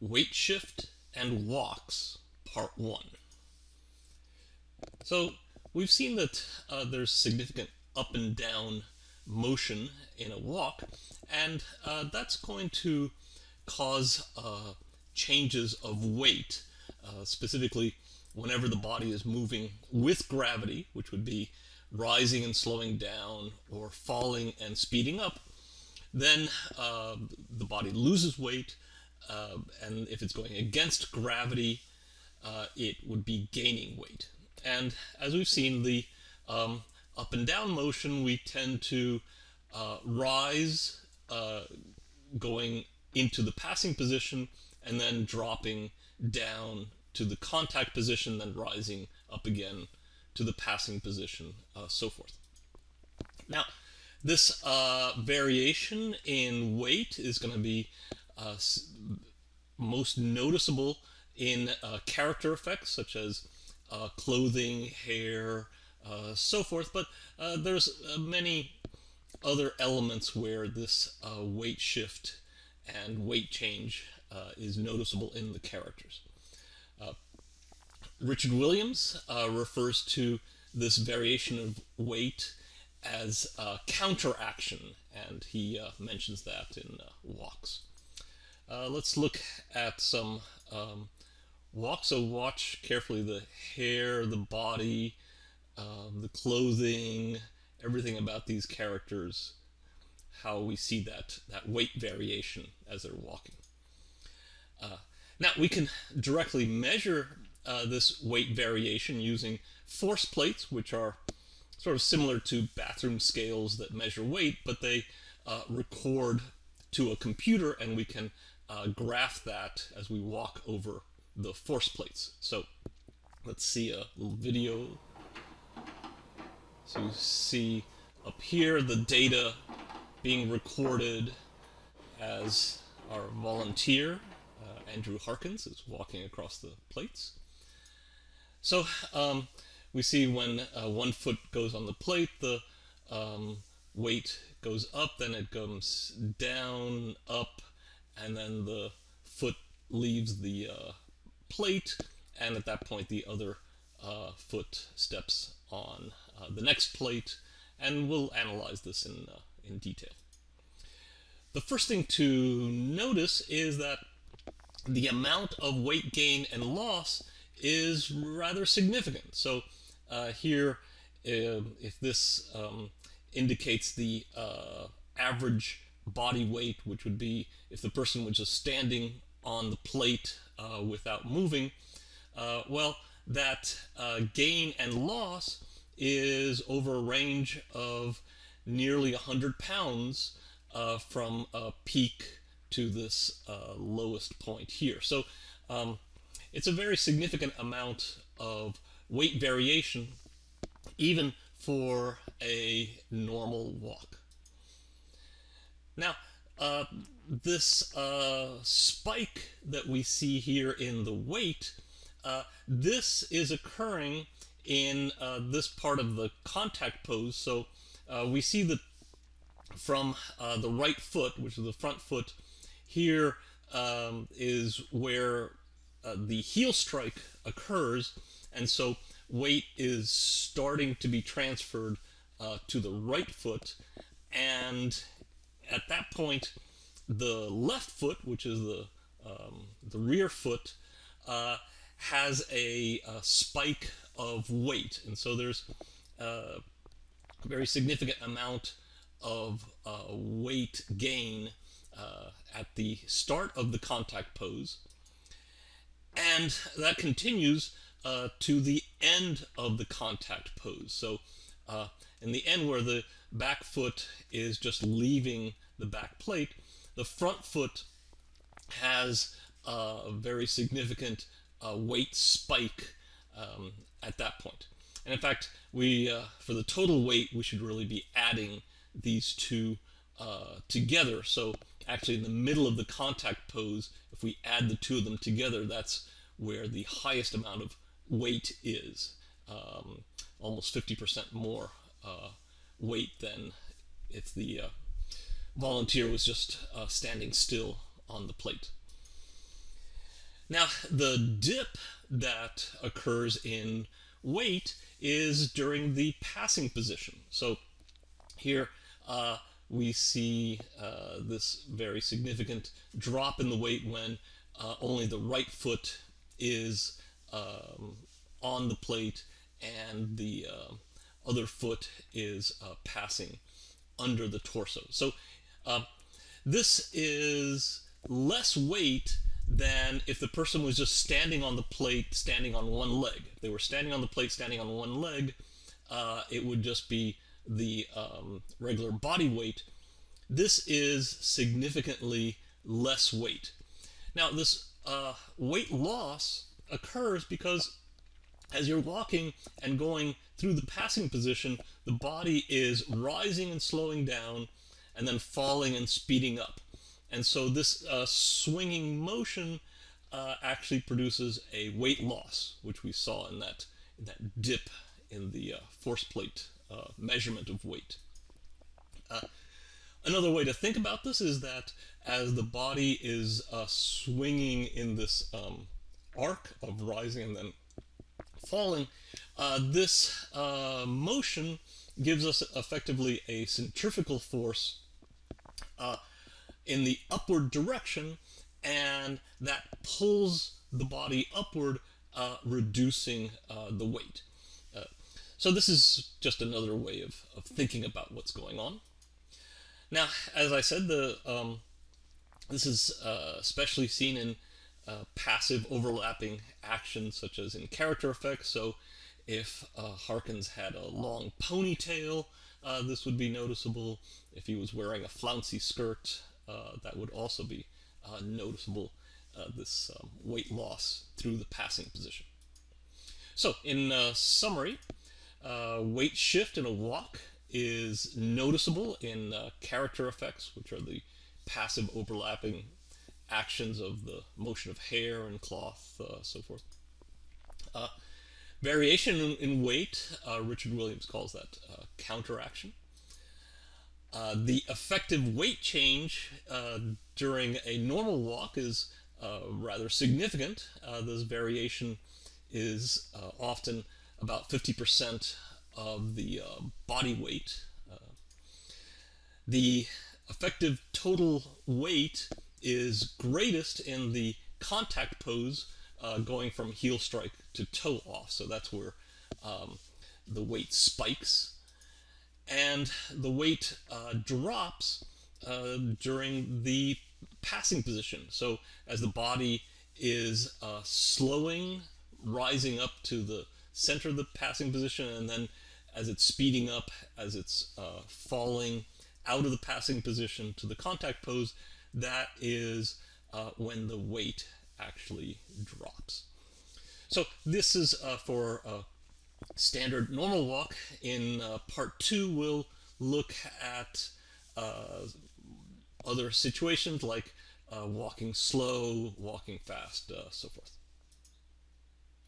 Weight Shift and Walks, Part 1. So we've seen that uh, there's significant up and down motion in a walk, and uh, that's going to cause uh, changes of weight, uh, specifically whenever the body is moving with gravity, which would be rising and slowing down or falling and speeding up, then uh, the body loses weight, uh, and if it's going against gravity, uh, it would be gaining weight. And as we've seen, the um, up and down motion, we tend to uh, rise uh, going into the passing position and then dropping down to the contact position, then rising up again to the passing position, uh, so forth. Now, this uh, variation in weight is going to be most noticeable in uh, character effects such as uh, clothing, hair, uh, so forth, but uh, there's many other elements where this weight shift and weight change is noticeable in the characters. Richard Williams refers to this variation of weight as counteraction, and he uh, mentions that in uh, walks. Uh, let's look at some um, walks. So watch carefully the hair, the body, um, the clothing, everything about these characters, how we see that, that weight variation as they're walking. Uh, now we can directly measure uh, this weight variation using force plates, which are sort of similar to bathroom scales that measure weight, but they uh, record to a computer and we can uh, graph that as we walk over the force plates. So let's see a little video. So you see up here the data being recorded as our volunteer, uh, Andrew Harkins, is walking across the plates. So um, we see when uh, one foot goes on the plate, the um, weight goes up, then it comes down, up, and then the foot leaves the uh, plate, and at that point the other uh, foot steps on uh, the next plate, and we'll analyze this in, uh, in detail. The first thing to notice is that the amount of weight gain and loss is rather significant. So uh, here, uh, if this um, indicates the uh, average body weight, which would be if the person was just standing on the plate uh, without moving, uh, well, that uh, gain and loss is over a range of nearly 100 pounds from a peak to this lowest point here. So um, it's a very significant amount of weight variation even for a normal walk. Now, uh, this uh, spike that we see here in the weight, uh, this is occurring in uh, this part of the contact pose. So uh, we see that from uh, the right foot, which is the front foot, here um, is where the heel strike occurs. And so weight is starting to be transferred to the right foot and at that point the left foot which is the um, the rear foot uh, has a, a, spike of weight and so there's uh, a very significant amount of uh, weight gain uh, at the start of the contact pose and that continues uh, to the end of the contact pose. So uh, in the end where the back foot is just leaving the back plate, the front foot has a very significant uh, weight spike um, at that point. And in fact, we uh, for the total weight, we should really be adding these two uh, together. So actually in the middle of the contact pose, if we add the two of them together, that's where the highest amount of weight is. Um, almost 50% more weight than if the uh, volunteer was just uh, standing still on the plate. Now, the dip that occurs in weight is during the passing position. So here uh, we see uh, this very significant drop in the weight when uh, only the right foot is um, on the plate and the uh, other foot is uh, passing under the torso. So uh, this is less weight than if the person was just standing on the plate, standing on one leg. If they were standing on the plate, standing on one leg, uh, it would just be the um, regular body weight. This is significantly less weight. Now, this uh, weight loss occurs because as you're walking and going through the passing position, the body is rising and slowing down and then falling and speeding up. And so this uh, swinging motion uh, actually produces a weight loss, which we saw in that, in that dip in the uh, force plate uh, measurement of weight. Uh, another way to think about this is that as the body is uh, swinging in this um, arc of rising and then falling, this motion gives us effectively a centrifugal force uh, in the upward direction, and that pulls the body upward, uh, reducing uh, the weight. Uh, so this is just another way of, of thinking about what's going on. Now, as I said, the um, this is uh, especially seen in uh, passive overlapping actions, such as in character effects. So if Harkins had a long ponytail, this would be noticeable. If he was wearing a flouncy skirt, uh, that would also be uh, noticeable, uh, this um, weight loss through the passing position. So in summary, weight shift in a walk is noticeable in character effects, which are the passive overlapping actions of the motion of hair and cloth, uh, so forth. Uh, variation in, in weight, uh, Richard Williams calls that counteraction. Uh, the effective weight change uh, during a normal walk is uh, rather significant. Uh, this variation is uh, often about 50% of the body weight. the effective total weight is greatest in the contact pose going from heel strike to toe off. So that's where um, the weight spikes and the weight uh, drops uh, during the passing position. So as the body is uh, slowing, rising up to the center of the passing position, and then as it's speeding up, as it's uh, falling out of the passing position to the contact pose, that is uh, when the weight actually drops. So this is uh, for standard normal walk. In uh, part two, we'll look at uh, other situations like uh, walking slow, walking fast, uh, so forth.